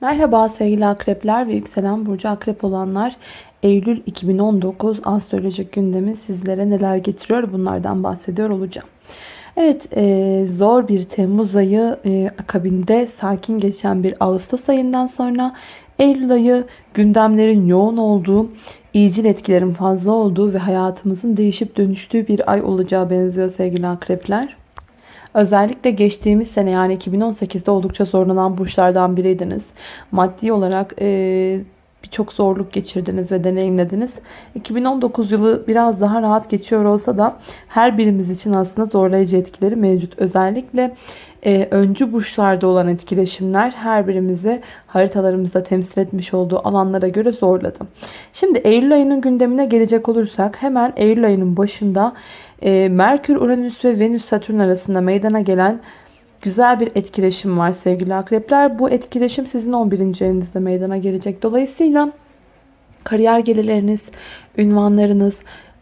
Merhaba sevgili akrepler ve yükselen burcu akrep olanlar. Eylül 2019 astrolojik gündemi sizlere neler getiriyor bunlardan bahsediyor olacağım. Evet e, zor bir Temmuz ayı e, akabinde sakin geçen bir Ağustos ayından sonra Eylül ayı gündemlerin yoğun olduğu, iyicil etkilerin fazla olduğu ve hayatımızın değişip dönüştüğü bir ay olacağı benziyor sevgili akrepler. Özellikle geçtiğimiz sene yani 2018'de oldukça zorlanan burçlardan biriydiniz. Maddi olarak e, birçok zorluk geçirdiniz ve deneyimlediniz. 2019 yılı biraz daha rahat geçiyor olsa da her birimiz için aslında zorlayıcı etkileri mevcut. Özellikle e, öncü burçlarda olan etkileşimler her birimizi haritalarımızda temsil etmiş olduğu alanlara göre zorladı. Şimdi Eylül ayının gündemine gelecek olursak hemen Eylül ayının başında e, Merkür, Uranüs ve Venüs, Satürn arasında meydana gelen güzel bir etkileşim var sevgili akrepler. Bu etkileşim sizin 11. evinizde meydana gelecek. Dolayısıyla kariyer gelirleriniz, ünvanlarınız,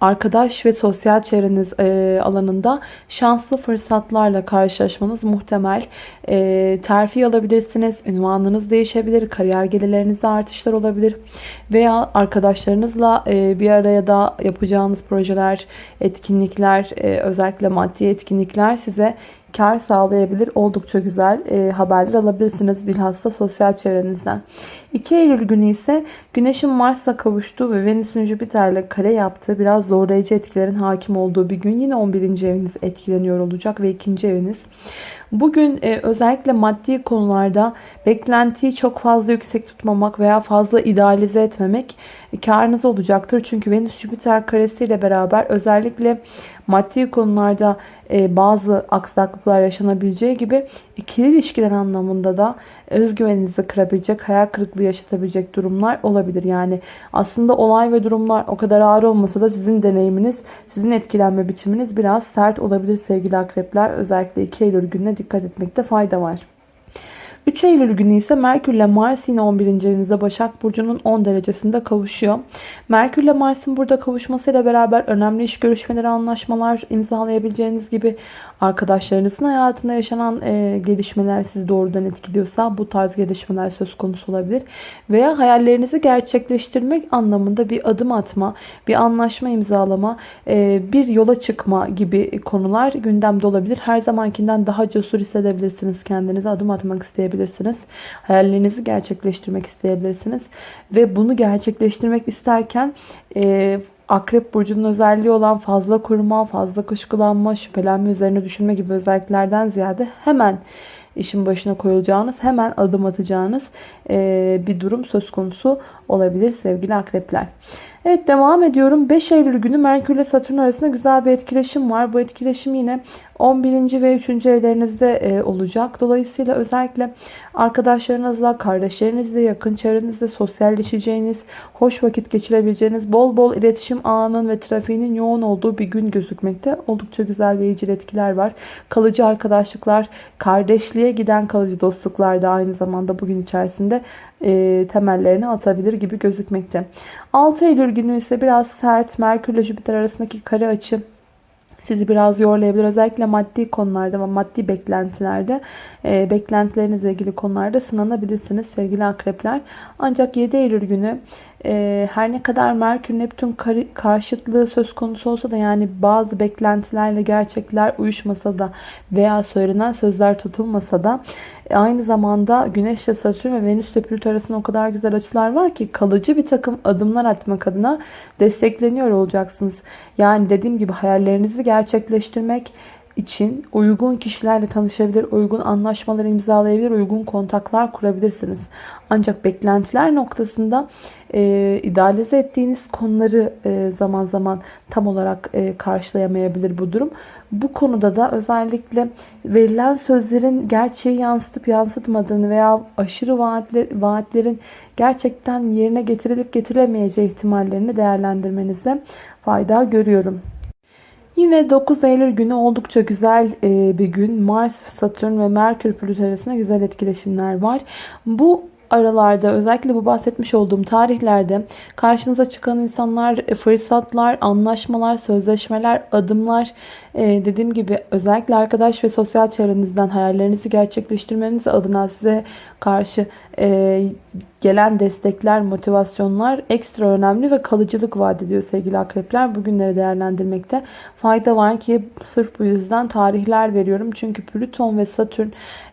arkadaş ve sosyal çevreniz e, alanında şanslı fırsatlarla karşılaşmanız muhtemel. E, terfi alabilirsiniz, ünvanınız değişebilir, kariyer gelirlerinizde artışlar olabilir. Veya arkadaşlarınızla e, bir araya da yapacağınız projeler, etkinlikler, özellikle maddi etkinlikler size kar sağlayabilir. Oldukça güzel e, haberler alabilirsiniz bilhassa sosyal çevrenizden. 2 Eylül günü ise Güneş'in Mars'la kavuştuğu ve Venüs'ün Jüpiter'le kare yaptığı biraz zorlayıcı etkilerin hakim olduğu bir gün. Yine 11. eviniz etkileniyor olacak ve 2. eviniz. Bugün e, özellikle maddi konularda beklentiyi çok fazla yüksek tutmamak veya fazla idealize etmemek e, karınız olacaktır. Çünkü Venüs Jüpiter karesiyle beraber özellikle maddi konularda e, bazı aksaklıklar yaşanabileceği gibi ikili ilişkiler anlamında da özgüveninizi kırabilecek, hayal kırıklığı yaşatabilecek durumlar olabilir. Yani aslında olay ve durumlar o kadar ağır olmasa da sizin deneyiminiz, sizin etkilenme biçiminiz biraz sert olabilir sevgili akrepler. Özellikle 2 Eylül gününe dikkat etmekte fayda var. 3 Eylül günü ise Merkür ile Mars yine 11. evinizde Başak Burcu'nun 10 derecesinde kavuşuyor. Merkür ile Mars'ın burada kavuşmasıyla beraber önemli iş görüşmeleri, anlaşmalar imzalayabileceğiniz gibi arkadaşlarınızın hayatında yaşanan e, gelişmeler sizi doğrudan etkiliyorsa bu tarz gelişmeler söz konusu olabilir. Veya hayallerinizi gerçekleştirmek anlamında bir adım atma, bir anlaşma imzalama, e, bir yola çıkma gibi konular gündemde olabilir. Her zamankinden daha cesur hissedebilirsiniz kendinizi adım atmak isteyebilirsiniz. Hayallerinizi gerçekleştirmek isteyebilirsiniz. Ve bunu gerçekleştirmek isterken e, Akrep Burcu'nun özelliği olan fazla kurma, fazla kuşkulanma, şüphelenme üzerine düşünme gibi özelliklerden ziyade hemen işin başına koyulacağınız, hemen adım atacağınız bir durum söz konusu olabilir sevgili akrepler. Evet devam ediyorum. 5 Eylül günü Merkür ile Satürn arasında güzel bir etkileşim var. Bu etkileşim yine 11. ve 3. evlerinizde e, olacak. Dolayısıyla özellikle arkadaşlarınızla, kardeşlerinizle, yakın çevrenizle sosyalleşeceğiniz, hoş vakit geçirebileceğiniz, bol bol iletişim ağının ve trafiğinin yoğun olduğu bir gün gözükmekte. Oldukça güzel ve iyicil etkiler var. Kalıcı arkadaşlıklar, kardeşliğe giden kalıcı dostluklar da aynı zamanda bugün içerisinde e, temellerini atabilir gibi gözükmekte. 6 Eylül günü ise biraz sert Merkür ile Jüpiter arasındaki kare açı sizi biraz yorlayabilir. Özellikle maddi konularda ve maddi beklentilerde e, beklentilerinizle ilgili konularda sınanabilirsiniz sevgili akrepler. Ancak 7 Eylül günü e, her ne kadar Merkür Neptün karşıtlığı söz konusu olsa da yani bazı beklentilerle gerçekler uyuşmasa da veya söylenen sözler tutulmasa da aynı zamanda Güneş ile Satürn ve Venüs ile Plüto arasında o kadar güzel açılar var ki kalıcı bir takım adımlar atmak adına destekleniyor olacaksınız. Yani dediğim gibi hayallerinizi gerçekleştirmek için uygun kişilerle tanışabilir, uygun anlaşmalar imzalayabilir, uygun kontaklar kurabilirsiniz. Ancak beklentiler noktasında e, idealize ettiğiniz konuları e, zaman zaman tam olarak e, karşılayamayabilir bu durum. Bu konuda da özellikle verilen sözlerin gerçeği yansıtıp yansıtmadığını veya aşırı vaatler, vaatlerin gerçekten yerine getirilip getirilemeyeceği ihtimallerini değerlendirmenizde fayda görüyorum. Yine 9 Eylül günü oldukça güzel e, bir gün. Mars, Satürn ve Merkür Plüto arasında güzel etkileşimler var. Bu aralarda özellikle bu bahsetmiş olduğum tarihlerde karşınıza çıkan insanlar, e, fırsatlar, anlaşmalar, sözleşmeler, adımlar e, dediğim gibi özellikle arkadaş ve sosyal çevrenizden hayallerinizi gerçekleştirmeniz adına size karşı e, gelen destekler, motivasyonlar ekstra önemli ve kalıcılık vaat ediyor sevgili akrepler. Bugünleri değerlendirmekte fayda var ki sırf bu yüzden tarihler veriyorum. Çünkü Plüton ve Satürn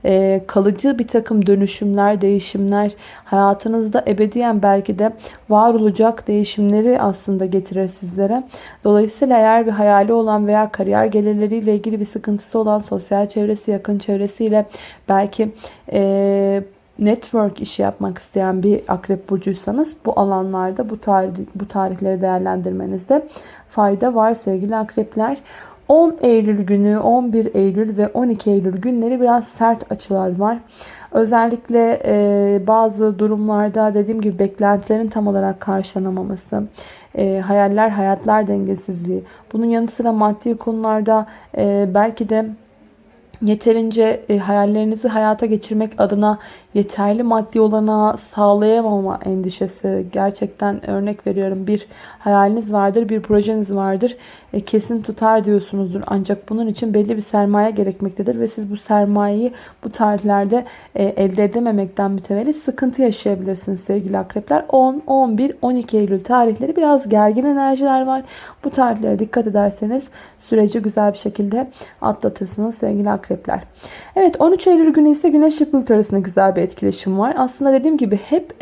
e, kalıcı bir takım dönüşümler, değişimler hayatınızda ebediyen belki de var olacak değişimleri aslında getirir sizlere. Dolayısıyla eğer bir hayali olan veya kariyer gelirleriyle ilgili bir sıkıntısı olan sosyal çevresi, yakın çevresiyle belki e, network işi yapmak isteyen bir akrep burcuysanız bu alanlarda bu, tarih, bu tarihleri değerlendirmenizde fayda var sevgili akrepler. 10 Eylül günü, 11 Eylül ve 12 Eylül günleri biraz sert açılar var. Özellikle e, bazı durumlarda dediğim gibi beklentilerin tam olarak karşılanamaması, e, hayaller hayatlar dengesizliği. Bunun yanı sıra maddi konularda e, belki de yeterince e, hayallerinizi hayata geçirmek adına yeterli maddi olana sağlayamama endişesi. Gerçekten örnek veriyorum bir hayaliniz vardır, bir projeniz vardır. E, kesin tutar diyorsunuzdur. Ancak bunun için belli bir sermaye gerekmektedir ve siz bu sermayeyi bu tarihlerde e, elde edememekten mütevellit sıkıntı yaşayabilirsiniz sevgili akrepler. 10, 11, 12 Eylül tarihleri biraz gergin enerjiler var. Bu tarihlere dikkat ederseniz süreci güzel bir şekilde atlatırsınız sevgili akrepler. Evet 13 Eylül günü ise Güneş Plüto arasında güzel bir etkileşim var. Aslında dediğim gibi hep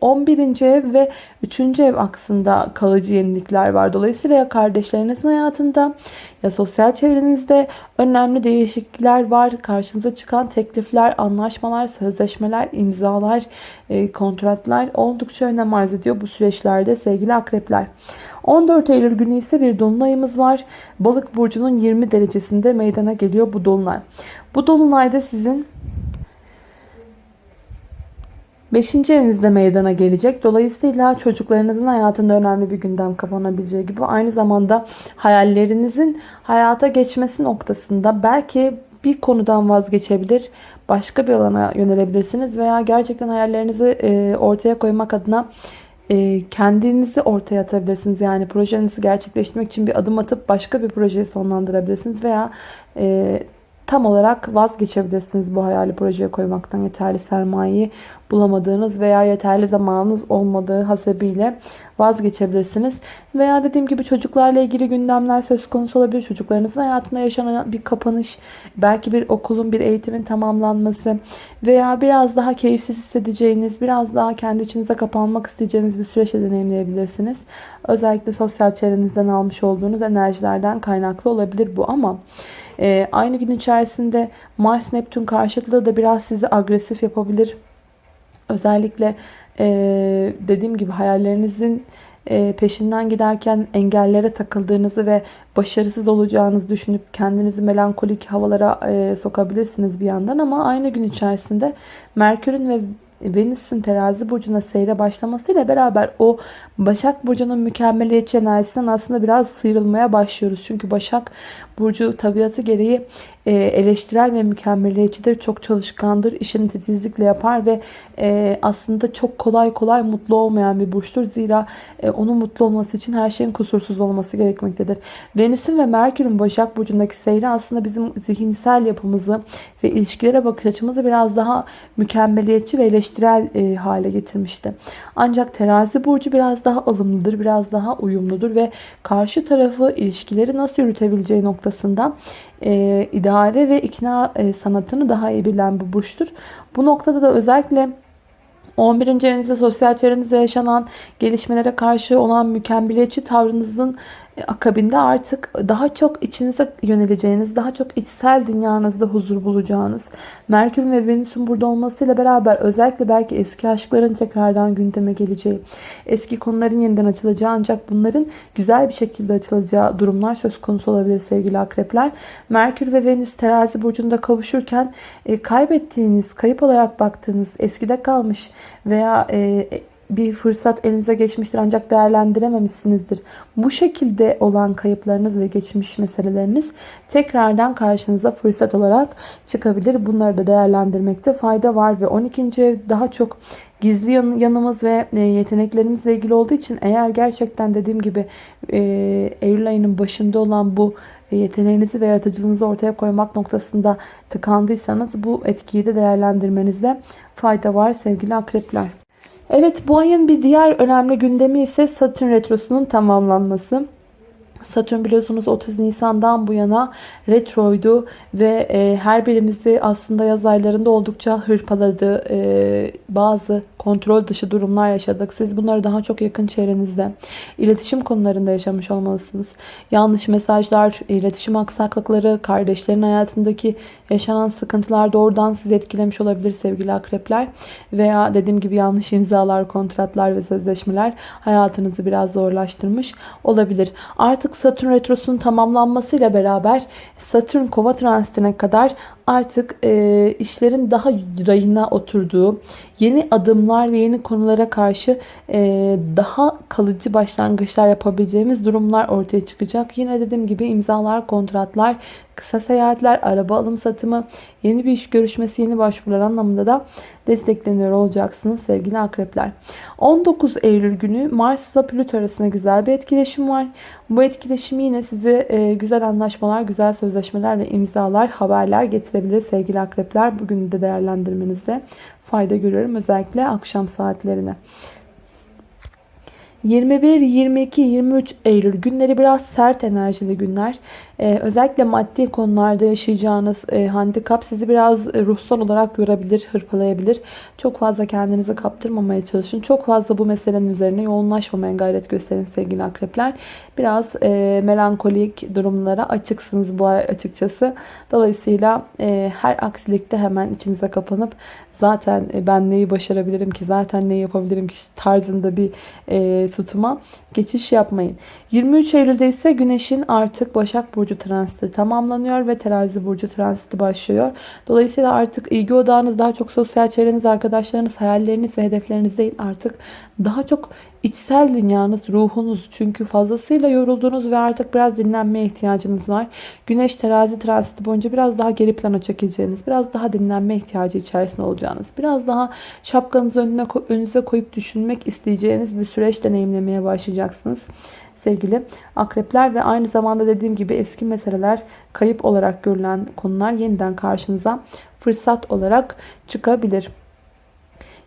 11. E, ev ve 3. ev aksında kalıcı yenilikler var. Dolayısıyla ya kardeşlerinizin hayatında ya sosyal çevrenizde önemli değişiklikler var. Karşınıza çıkan teklifler, anlaşmalar, sözleşmeler, imzalar, e, kontratlar oldukça önem arz ediyor bu süreçlerde sevgili akrepler. 14 Eylül günü ise bir dolunayımız var. Balık burcunun 20 derecesinde meydana geliyor bu dolunay. Bu dolunayda sizin 5. evinizde meydana gelecek. Dolayısıyla çocuklarınızın hayatında önemli bir gündem kapanabileceği gibi aynı zamanda hayallerinizin hayata geçmesi noktasında belki bir konudan vazgeçebilir, başka bir alana yönelebilirsiniz veya gerçekten hayallerinizi e, ortaya koymak adına e, kendinizi ortaya atabilirsiniz. Yani projenizi gerçekleştirmek için bir adım atıp başka bir projeyi sonlandırabilirsiniz veya e, tam olarak vazgeçebilirsiniz bu hayali projeye koymaktan yeterli sermayeyi bulamadığınız veya yeterli zamanınız olmadığı hasebiyle vazgeçebilirsiniz. Veya dediğim gibi çocuklarla ilgili gündemler söz konusu olabilir. Çocuklarınızın hayatında yaşanan bir kapanış, belki bir okulun, bir eğitimin tamamlanması veya biraz daha keyifsiz hissedeceğiniz, biraz daha kendi içinize kapanmak isteyeceğiniz bir süreçte deneyimleyebilirsiniz. Özellikle sosyal çevrenizden almış olduğunuz enerjilerden kaynaklı olabilir bu ama e, aynı gün içerisinde Mars Neptün karşıtlığı da biraz sizi agresif yapabilir. Özellikle e, dediğim gibi hayallerinizin e, peşinden giderken engellere takıldığınızı ve başarısız olacağınızı düşünüp kendinizi melankolik havalara e, sokabilirsiniz bir yandan ama aynı gün içerisinde Merkür'ün ve Venüs'ün terazi burcuna seyre başlamasıyla beraber o Başak Burcu'nun mükemmeliyetçi enerjisinden aslında biraz sıyrılmaya başlıyoruz. Çünkü Başak Burcu tabiatı gereği e, eleştirel ve mükemmeliyetçidir. Çok çalışkandır. işini titizlikle yapar ve e, aslında çok kolay kolay mutlu olmayan bir burçtur. Zira e, onun mutlu olması için her şeyin kusursuz olması gerekmektedir. Venüs'ün ve Merkür'ün Başak Burcu'ndaki seyri aslında bizim zihinsel yapımızı ve ilişkilere bakış açımızı biraz daha mükemmeliyetçi ve eleştirel hale getirmişti. Ancak terazi burcu biraz daha alımlıdır, biraz daha uyumludur ve karşı tarafı ilişkileri nasıl yürütebileceği noktasında e, idare ve ikna e, sanatını daha iyi bilen bir burçtur. Bu noktada da özellikle 11. evinizde sosyal çevrenizde yaşanan gelişmelere karşı olan mükemmeliyetçi tavrınızın akabinde artık daha çok içinize yöneleceğiniz, daha çok içsel dünyanızda huzur bulacağınız, Merkür ve Venüs'ün burada olmasıyla beraber özellikle belki eski aşkların tekrardan gündeme geleceği, eski konuların yeniden açılacağı ancak bunların güzel bir şekilde açılacağı durumlar söz konusu olabilir sevgili akrepler. Merkür ve Venüs terazi burcunda kavuşurken e, kaybettiğiniz, kayıp olarak baktığınız, eskide kalmış veya e, bir fırsat elinize geçmiştir ancak değerlendirememişsinizdir. Bu şekilde olan kayıplarınız ve geçmiş meseleleriniz tekrardan karşınıza fırsat olarak çıkabilir. Bunları da değerlendirmekte fayda var ve 12. ev daha çok gizli yanımız ve e, yeteneklerimizle ilgili olduğu için eğer gerçekten dediğim gibi e, Eylül ayının başında olan bu yeteneğinizi ve yaratıcılığınızı ortaya koymak noktasında tıkandıysanız bu etkiyi de değerlendirmenizde fayda var sevgili akrepler. Evet bu ayın bir diğer önemli gündemi ise Satürn Retrosu'nun tamamlanması. Satürn biliyorsunuz 30 Nisan'dan bu yana retroydu ve e, her birimizi aslında yaz aylarında oldukça hırpaladı. E, bazı kontrol dışı durumlar yaşadık. Siz bunları daha çok yakın çevrenizde, iletişim konularında yaşamış olmalısınız. Yanlış mesajlar, iletişim aksaklıkları, kardeşlerin hayatındaki yaşanan sıkıntılar doğrudan sizi etkilemiş olabilir sevgili akrepler. Veya dediğim gibi yanlış imzalar, kontratlar ve sözleşmeler hayatınızı biraz zorlaştırmış olabilir. Artık Satürn Retrosu'nun tamamlanmasıyla beraber Satürn kova transitine kadar artık e, işlerin daha rayına oturduğu, yeni adımlar ve yeni konulara karşı e, daha kalıcı başlangıçlar yapabileceğimiz durumlar ortaya çıkacak. Yine dediğim gibi imzalar, kontratlar, kısa seyahatler, araba alım satımı, yeni bir iş görüşmesi, yeni başvurular anlamında da destekleniyor olacaksınız sevgili akrepler. 19 Eylül günü Mars ile Plüto arasında güzel bir etkileşim var. Bu etkileşim yine size e, güzel anlaşmalar, güzel sözleşmeler ve imzalar, haberler getirebilir sevgili akrepler. Bugün de değerlendirmenizde fayda görüyorum özellikle akşam saatlerine. 21, 22, 23 Eylül günleri biraz sert enerjili günler. Ee, özellikle maddi konularda yaşayacağınız e, handikap sizi biraz e, ruhsal olarak yorabilir, hırpalayabilir. Çok fazla kendinizi kaptırmamaya çalışın. Çok fazla bu meselenin üzerine yoğunlaşmamaya gayret gösterin sevgili akrepler. Biraz e, melankolik durumlara açıksınız bu ay açıkçası. Dolayısıyla e, her aksilikte hemen içinize kapanıp zaten e, ben neyi başarabilirim ki zaten neyi yapabilirim ki tarzında bir e, tutuma geçiş yapmayın. 23 Eylül'de ise Güneş'in artık Başak Burcu transiti tamamlanıyor ve Terazi Burcu transiti başlıyor. Dolayısıyla artık ilgi odağınız daha çok sosyal çevreniz, arkadaşlarınız, hayalleriniz ve hedefleriniz değil. Artık daha çok içsel dünyanız, ruhunuz. Çünkü fazlasıyla yoruldunuz ve artık biraz dinlenmeye ihtiyacınız var. Güneş terazi transiti boyunca biraz daha geri plana çekileceğiniz, biraz daha dinlenme ihtiyacı içerisinde olacağınız, biraz daha şapkanızı önüne, önünüze koyup düşünmek isteyeceğiniz bir süreç deneyimlemeye başlayacaksınız sevgili akrepler ve aynı zamanda dediğim gibi eski meseleler kayıp olarak görülen konular yeniden karşınıza fırsat olarak çıkabilir.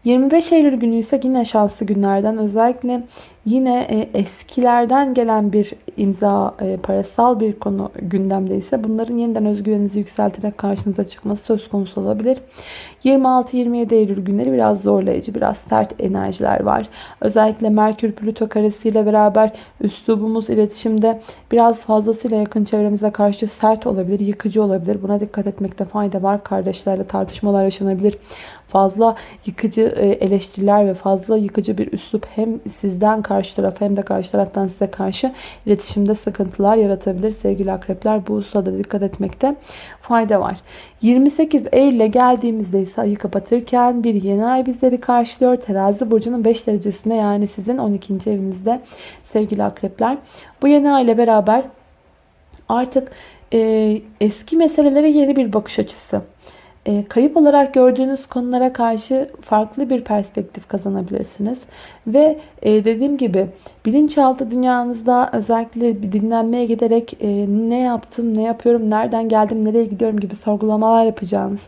25 Eylül günü ise yine şanslı günlerden özellikle yine e, eskilerden gelen bir imza e, parasal bir konu gündemde ise bunların yeniden özgüveninizi yükselterek karşınıza çıkması söz konusu olabilir. 26-27 Eylül günleri biraz zorlayıcı, biraz sert enerjiler var. Özellikle Merkür Plüto karesiyle beraber üslubumuz iletişimde biraz fazlasıyla yakın çevremize karşı sert olabilir, yıkıcı olabilir. Buna dikkat etmekte fayda var. Kardeşlerle tartışmalar yaşanabilir fazla yıkıcı e, eleştiriler ve fazla yıkıcı bir üslup hem sizden karşı taraf hem de karşı taraftan size karşı iletişimde sıkıntılar yaratabilir. Sevgili akrepler bu hususda dikkat etmekte fayda var. 28 Eylül'e geldiğimizde ise ayı kapatırken bir yeni ay bizleri karşılıyor. Terazi burcunun 5 derecesinde yani sizin 12. evinizde sevgili akrepler. Bu yeni ay ile beraber artık e, eski meselelere yeni bir bakış açısı kayıp olarak gördüğünüz konulara karşı farklı bir perspektif kazanabilirsiniz. Ve e, dediğim gibi bilinçaltı dünyanızda özellikle bir dinlenmeye giderek e, ne yaptım, ne yapıyorum, nereden geldim, nereye gidiyorum gibi sorgulamalar yapacağınız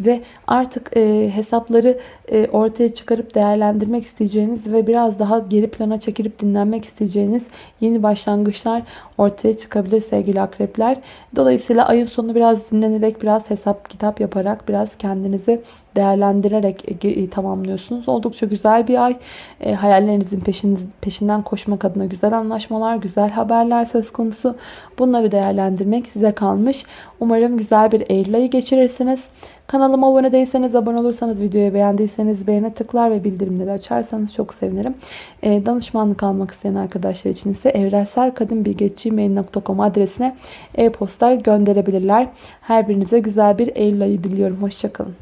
ve artık e, hesapları e, ortaya çıkarıp değerlendirmek isteyeceğiniz ve biraz daha geri plana çekilip dinlenmek isteyeceğiniz yeni başlangıçlar ortaya çıkabilir sevgili akrepler. Dolayısıyla ayın sonu biraz dinlenerek, biraz hesap kitap yaparak, biraz kendinizi değerlendirerek e, e, tamamlıyorsunuz. Oldukça güzel bir ay. E, hayallerinizin peşinden koşmak adına güzel anlaşmalar, güzel haberler söz konusu. Bunları değerlendirmek size kalmış. Umarım güzel bir Eylül ayı geçirirsiniz. Kanalıma abone değilseniz, abone olursanız, videoyu beğendiyseniz beğene tıklar ve bildirimleri açarsanız çok sevinirim. Danışmanlık almak isteyen arkadaşlar için ise evrenselkadınbilgi.gmail.com adresine e-posta gönderebilirler. Her birinize güzel bir Eylül ayı diliyorum. Hoşçakalın.